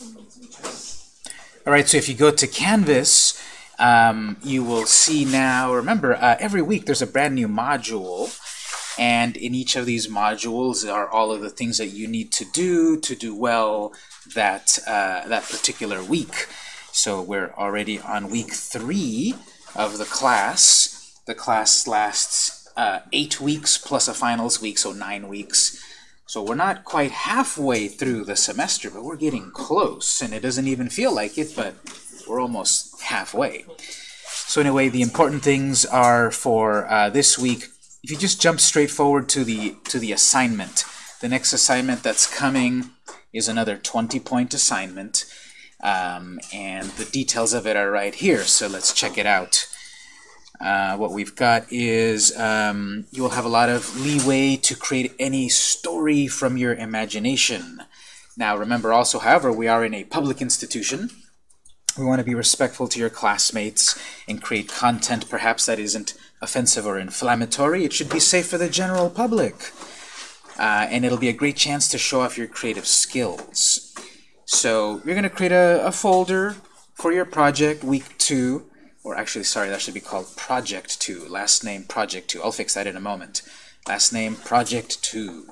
All right, so if you go to Canvas, um, you will see now, remember, uh, every week there's a brand new module, and in each of these modules are all of the things that you need to do to do well that, uh, that particular week. So we're already on week three of the class. The class lasts uh, eight weeks plus a finals week, so nine weeks. So we're not quite halfway through the semester, but we're getting close, and it doesn't even feel like it, but we're almost halfway. So anyway, the important things are for uh, this week. If you just jump straight forward to the to the assignment, the next assignment that's coming is another 20-point assignment, um, and the details of it are right here. So let's check it out. Uh, what we've got is um, you will have a lot of leeway to create any story from your imagination. Now remember also, however, we are in a public institution, we want to be respectful to your classmates and create content perhaps that isn't offensive or inflammatory. It should be safe for the general public. Uh, and it'll be a great chance to show off your creative skills. So you're going to create a, a folder for your project, week two, or actually, sorry, that should be called project two, last name project two. I'll fix that in a moment. Last name project two.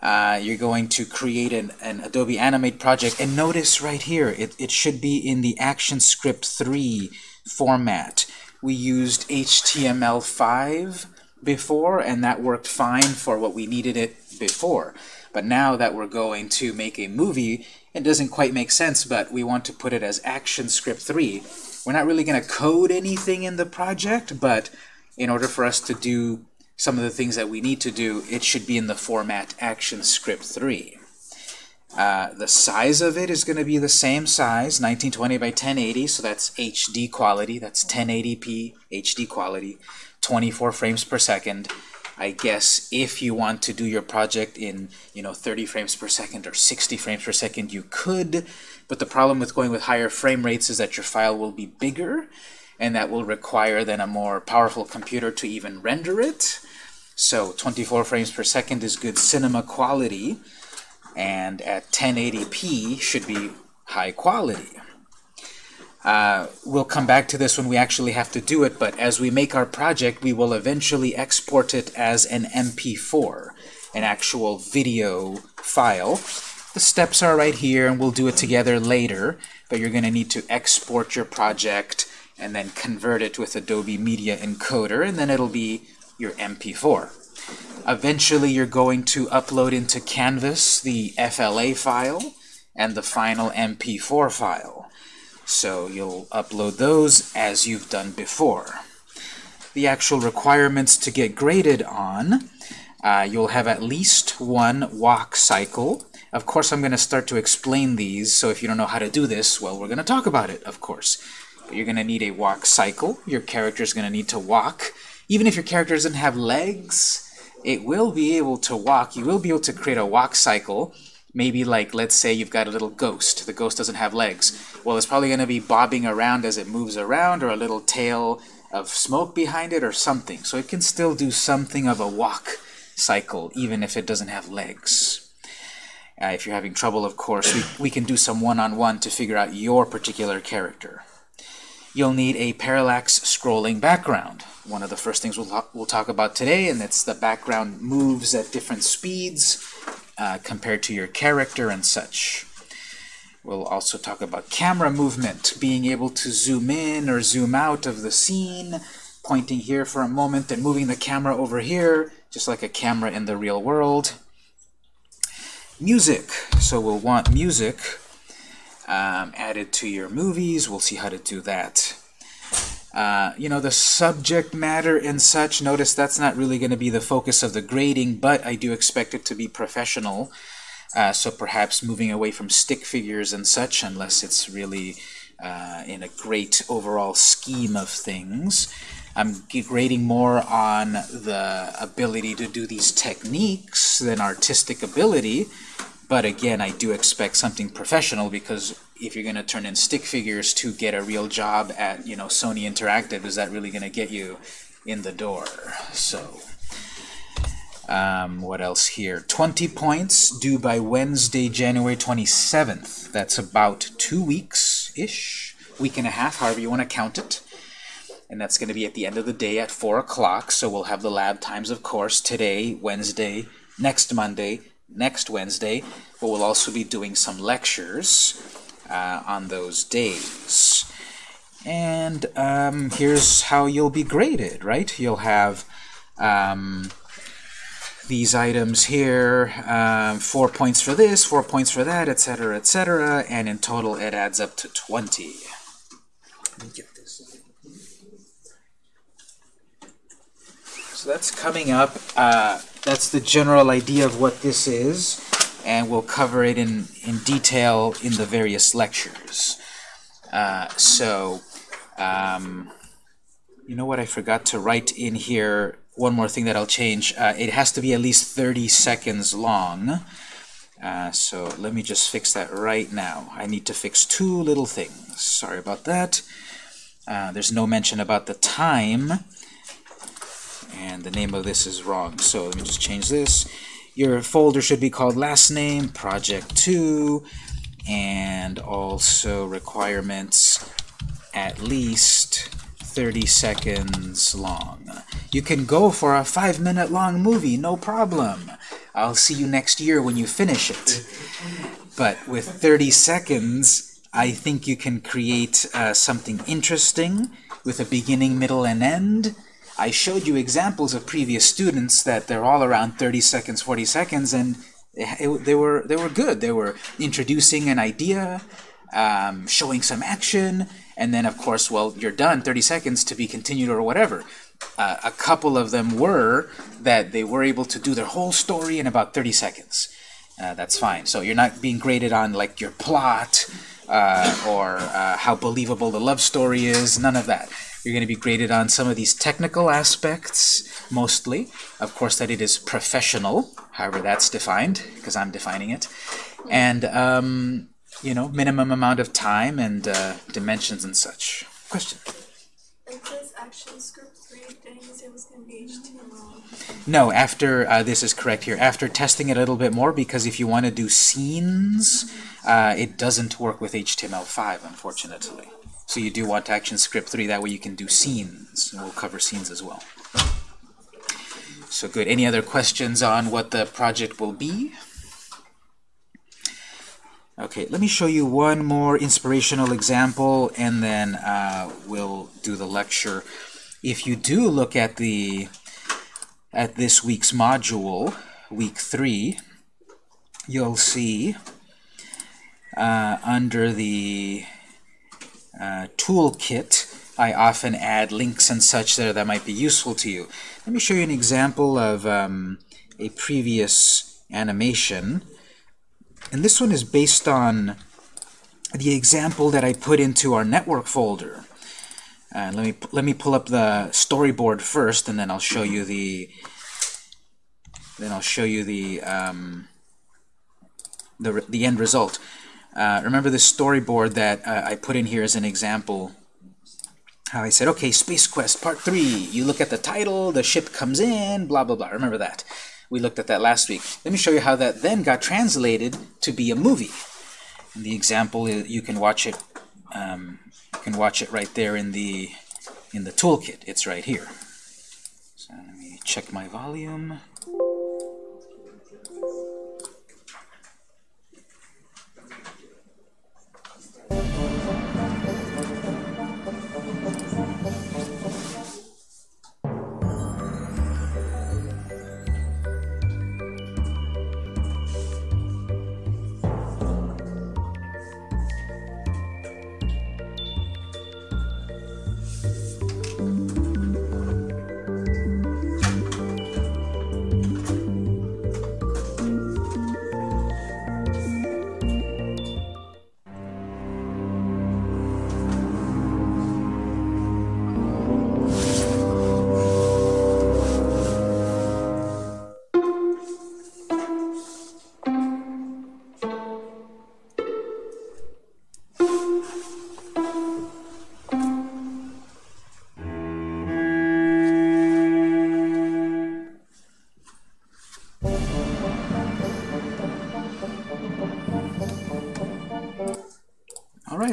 Uh, you're going to create an, an, Adobe Animate project. And notice right here, it, it should be in the ActionScript 3 format. We used HTML5 before, and that worked fine for what we needed it before. But now that we're going to make a movie, it doesn't quite make sense, but we want to put it as ActionScript 3. We're not really going to code anything in the project, but in order for us to do some of the things that we need to do, it should be in the format ActionScript 3. Uh, the size of it is going to be the same size, 1920 by 1080, so that's HD quality, that's 1080p HD quality, 24 frames per second. I guess if you want to do your project in you know 30 frames per second or 60 frames per second, you could, but the problem with going with higher frame rates is that your file will be bigger, and that will require then a more powerful computer to even render it. So 24 frames per second is good cinema quality, and at 1080p should be high quality. Uh, we'll come back to this when we actually have to do it, but as we make our project, we will eventually export it as an MP4, an actual video file. The steps are right here, and we'll do it together later, but you're going to need to export your project and then convert it with Adobe Media Encoder, and then it'll be your MP4. Eventually, you're going to upload into Canvas the FLA file and the final MP4 file. So you'll upload those as you've done before. The actual requirements to get graded on, uh, you'll have at least one walk cycle. Of course, I'm going to start to explain these, so if you don't know how to do this, well, we're going to talk about it, of course. But you're going to need a walk cycle. Your character is going to need to walk. Even if your character doesn't have legs, it will be able to walk. You will be able to create a walk cycle. Maybe like, let's say you've got a little ghost. The ghost doesn't have legs. Well, it's probably going to be bobbing around as it moves around, or a little tail of smoke behind it, or something. So it can still do something of a walk cycle, even if it doesn't have legs. Uh, if you're having trouble, of course, we, we can do some one-on-one -on -one to figure out your particular character you'll need a parallax scrolling background. One of the first things we'll, we'll talk about today, and it's the background moves at different speeds uh, compared to your character and such. We'll also talk about camera movement, being able to zoom in or zoom out of the scene, pointing here for a moment and moving the camera over here, just like a camera in the real world. Music. So we'll want music um, added to your movies. We'll see how to do that. Uh, you know, the subject matter and such, notice that's not really going to be the focus of the grading, but I do expect it to be professional. Uh, so perhaps moving away from stick figures and such, unless it's really uh, in a great overall scheme of things. I'm grading more on the ability to do these techniques than artistic ability, but again, I do expect something professional because if you're going to turn in stick figures to get a real job at, you know, Sony Interactive, is that really going to get you in the door? So, Um, what else here? 20 points due by Wednesday, January 27th. That's about two weeks-ish, week and a half, however you want to count it. And that's going to be at the end of the day at 4 o'clock. So we'll have the lab times, of course, today, Wednesday, next Monday, next Wednesday. But we'll also be doing some lectures uh, on those days. And um, here's how you'll be graded, right? You'll have um, these items here, um, four points for this, four points for that, etc., etc., and in total it adds up to 20. Let me get this. So that's coming up. Uh, that's the general idea of what this is, and we'll cover it in, in detail in the various lectures. Uh, so, um, you know what I forgot to write in here one more thing that I'll change. Uh, it has to be at least 30 seconds long. Uh, so let me just fix that right now. I need to fix two little things. Sorry about that. Uh, there's no mention about the time. And the name of this is wrong. So let me just change this. Your folder should be called last name, project 2, and also requirements at least 30 seconds long. You can go for a five minute long movie, no problem. I'll see you next year when you finish it. But with 30 seconds, I think you can create uh, something interesting with a beginning, middle, and end. I showed you examples of previous students that they're all around 30 seconds, 40 seconds, and it, they were they were good. They were introducing an idea, um, showing some action, and then of course, well, you're done, 30 seconds to be continued or whatever. Uh, a couple of them were that they were able to do their whole story in about 30 seconds. Uh, that's fine. So you're not being graded on like your plot uh, or uh, how believable the love story is, none of that. You're going to be graded on some of these technical aspects, mostly. Of course, that it is professional, however that's defined, because I'm defining it. And um, you know, minimum amount of time and uh, dimensions and such. Question? It says ActionScript 3, didn't you say it was going to be HTML? No, after, uh, this is correct here, after testing it a little bit more, because if you want to do scenes, uh, it doesn't work with HTML5, unfortunately. So you do want to ActionScript 3, that way you can do scenes, and we'll cover scenes as well. So good. Any other questions on what the project will be? Okay, let me show you one more inspirational example, and then uh, we'll do the lecture. If you do look at the at this week's module, week three, you'll see uh, under the uh, toolkit, I often add links and such there that might be useful to you. Let me show you an example of um, a previous animation. And this one is based on the example that I put into our network folder. Uh, let me let me pull up the storyboard first, and then I'll show you the then I'll show you the um, the the end result. Uh, remember this storyboard that uh, I put in here as an example. How I said, okay, Space Quest Part 3. You look at the title, the ship comes in, blah, blah, blah. Remember that. We looked at that last week. Let me show you how that then got translated to be a movie. And the example, you can watch it um, you can watch it right there in the in the toolkit. It's right here. So let me check my volume.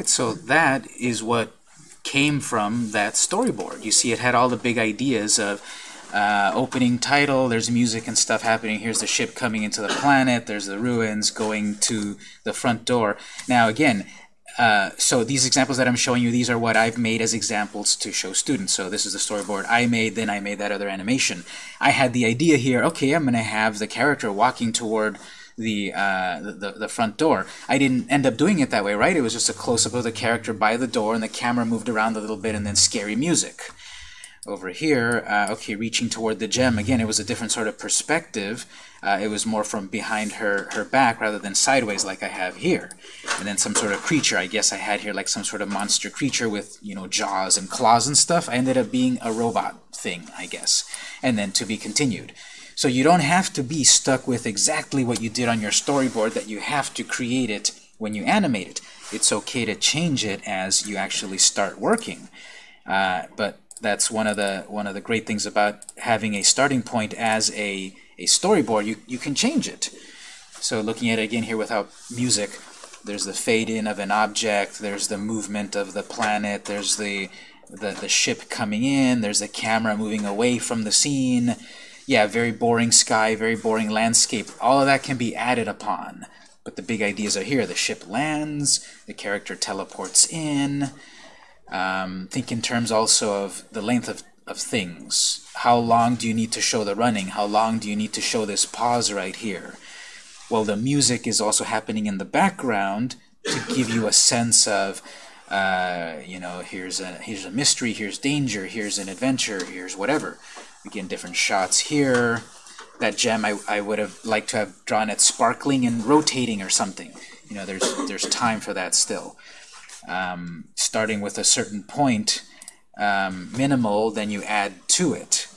Right, so that is what came from that storyboard. You see it had all the big ideas of uh, opening title, there's music and stuff happening, here's the ship coming into the planet, there's the ruins going to the front door. Now again, uh, so these examples that I'm showing you, these are what I've made as examples to show students. So this is the storyboard I made, then I made that other animation. I had the idea here, okay, I'm going to have the character walking toward the, uh, the, the front door. I didn't end up doing it that way, right? It was just a close-up of the character by the door, and the camera moved around a little bit, and then scary music. Over here, uh, okay, reaching toward the gem, again, it was a different sort of perspective. Uh, it was more from behind her, her back rather than sideways like I have here. And then some sort of creature, I guess I had here like some sort of monster creature with, you know, jaws and claws and stuff. I ended up being a robot thing, I guess. And then to be continued. So you don't have to be stuck with exactly what you did on your storyboard that you have to create it when you animate it. It's okay to change it as you actually start working. Uh, but that's one of the one of the great things about having a starting point as a, a storyboard. You, you can change it. So looking at it again here without music, there's the fade in of an object, there's the movement of the planet, there's the, the, the ship coming in, there's the camera moving away from the scene, yeah, very boring sky, very boring landscape. All of that can be added upon. But the big ideas are here. The ship lands, the character teleports in. Um, think in terms also of the length of, of things. How long do you need to show the running? How long do you need to show this pause right here? Well, the music is also happening in the background to give you a sense of, uh, you know, here's a, here's a mystery, here's danger, here's an adventure, here's whatever. Again, different shots here. That gem, I, I would have liked to have drawn it sparkling and rotating or something. You know, there's, there's time for that still. Um, starting with a certain point, um, minimal, then you add to it.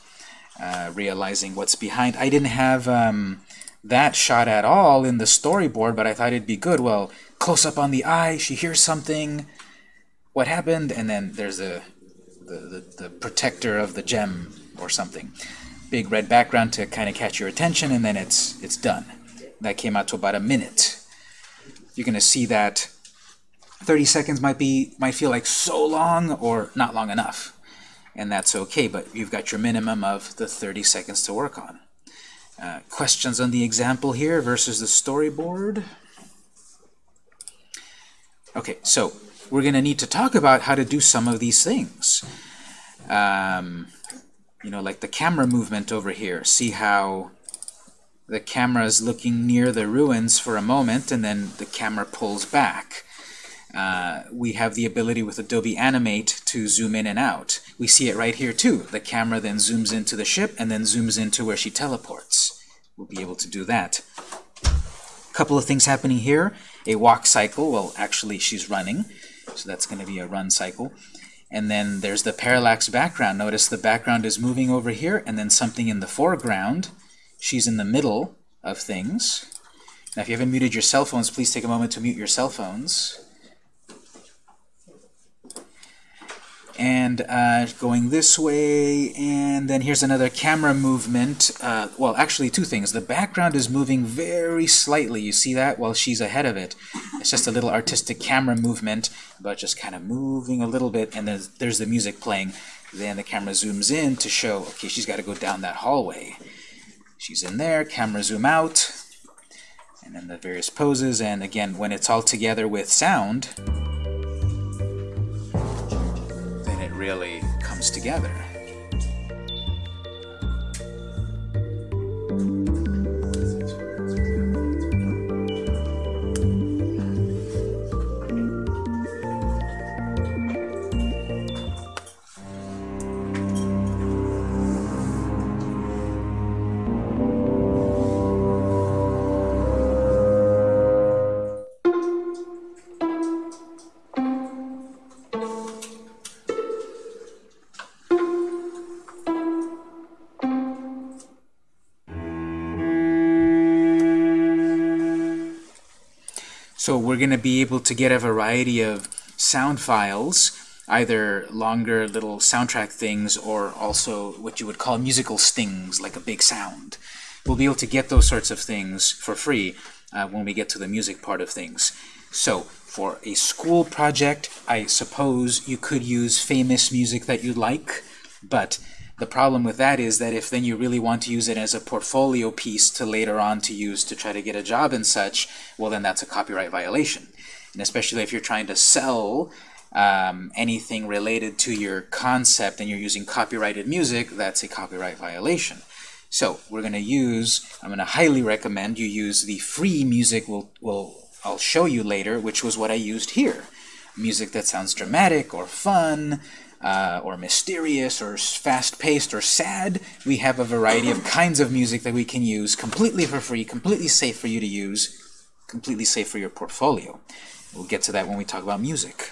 Uh, realizing what's behind. I didn't have um, that shot at all in the storyboard, but I thought it'd be good. Well, close up on the eye, she hears something, what happened, and then there's a, the, the, the protector of the gem or something. Big red background to kind of catch your attention, and then it's it's done. That came out to about a minute. You're going to see that 30 seconds might be might feel like so long or not long enough, and that's okay. But you've got your minimum of the 30 seconds to work on. Uh, questions on the example here versus the storyboard? Okay, so we're going to need to talk about how to do some of these things. Um, you know, like the camera movement over here. See how the camera is looking near the ruins for a moment, and then the camera pulls back. Uh, we have the ability with Adobe Animate to zoom in and out. We see it right here too. The camera then zooms into the ship and then zooms into where she teleports. We'll be able to do that. A couple of things happening here. A walk cycle. Well, actually, she's running, so that's going to be a run cycle. And then there's the parallax background. Notice the background is moving over here, and then something in the foreground. She's in the middle of things. Now, if you haven't muted your cell phones, please take a moment to mute your cell phones. And uh, going this way, and then here's another camera movement. Uh, well, actually two things. The background is moving very slightly. You see that? While she's ahead of it. It's just a little artistic camera movement, but just kind of moving a little bit, and then there's the music playing. Then the camera zooms in to show, okay, she's got to go down that hallway. She's in there, camera zoom out, and then the various poses, and again, when it's all together with sound, really comes together. So we're going to be able to get a variety of sound files, either longer little soundtrack things or also what you would call musical stings, like a big sound. We'll be able to get those sorts of things for free uh, when we get to the music part of things. So For a school project, I suppose you could use famous music that you like, but the problem with that is that if then you really want to use it as a portfolio piece to later on to use to try to get a job and such, well then that's a copyright violation. And especially if you're trying to sell um, anything related to your concept and you're using copyrighted music, that's a copyright violation. So we're going to use, I'm going to highly recommend you use the free music we'll, we'll, I'll show you later, which was what I used here. Music that sounds dramatic or fun, uh, or mysterious, or fast-paced, or sad. We have a variety of kinds of music that we can use completely for free, completely safe for you to use, completely safe for your portfolio. We'll get to that when we talk about music.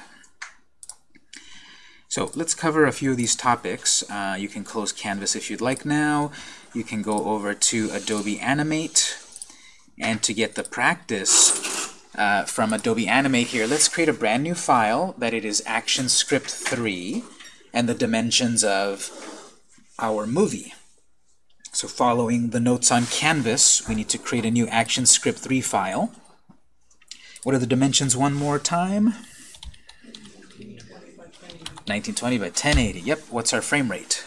So let's cover a few of these topics. Uh, you can close Canvas if you'd like now. You can go over to Adobe Animate. And to get the practice uh, from Adobe Animate here, let's create a brand new file that it is ActionScript 3 and the dimensions of our movie. So following the notes on Canvas, we need to create a new ActionScript 3 file. What are the dimensions one more time? 1920 by 1080. Yep. What's our frame rate?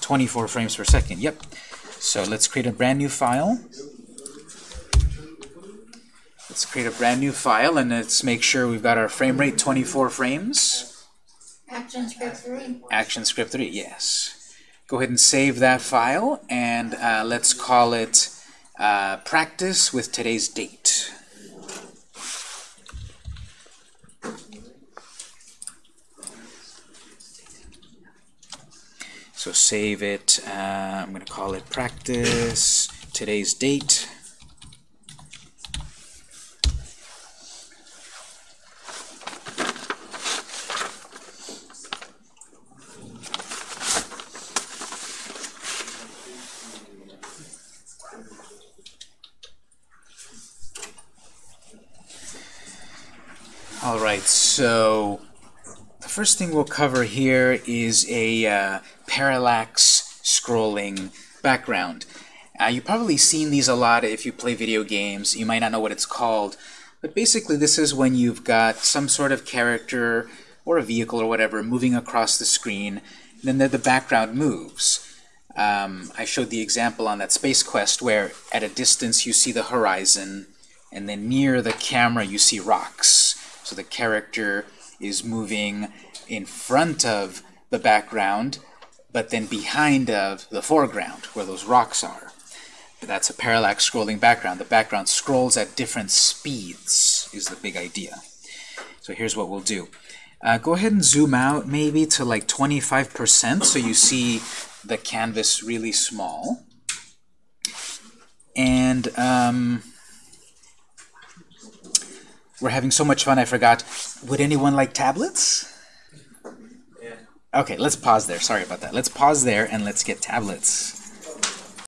24 frames per second. Yep. So let's create a brand new file. Let's create a brand new file and let's make sure we've got our frame rate 24 frames. ActionScript 3. ActionScript 3, yes. Go ahead and save that file and uh, let's call it uh, practice with today's date. So save it. Uh, I'm going to call it practice, today's date. All right, so the first thing we'll cover here is a uh, parallax scrolling background. Uh, you've probably seen these a lot if you play video games. You might not know what it's called. But basically this is when you've got some sort of character or a vehicle or whatever moving across the screen, and then the, the background moves. Um, I showed the example on that Space Quest where at a distance you see the horizon, and then near the camera you see rocks. So the character is moving in front of the background, but then behind of the foreground, where those rocks are. That's a parallax scrolling background. The background scrolls at different speeds, is the big idea. So here's what we'll do. Uh, go ahead and zoom out maybe to like 25% so you see the canvas really small. And um, we're having so much fun I forgot. Would anyone like tablets? Yeah. Okay, let's pause there. Sorry about that. Let's pause there and let's get tablets.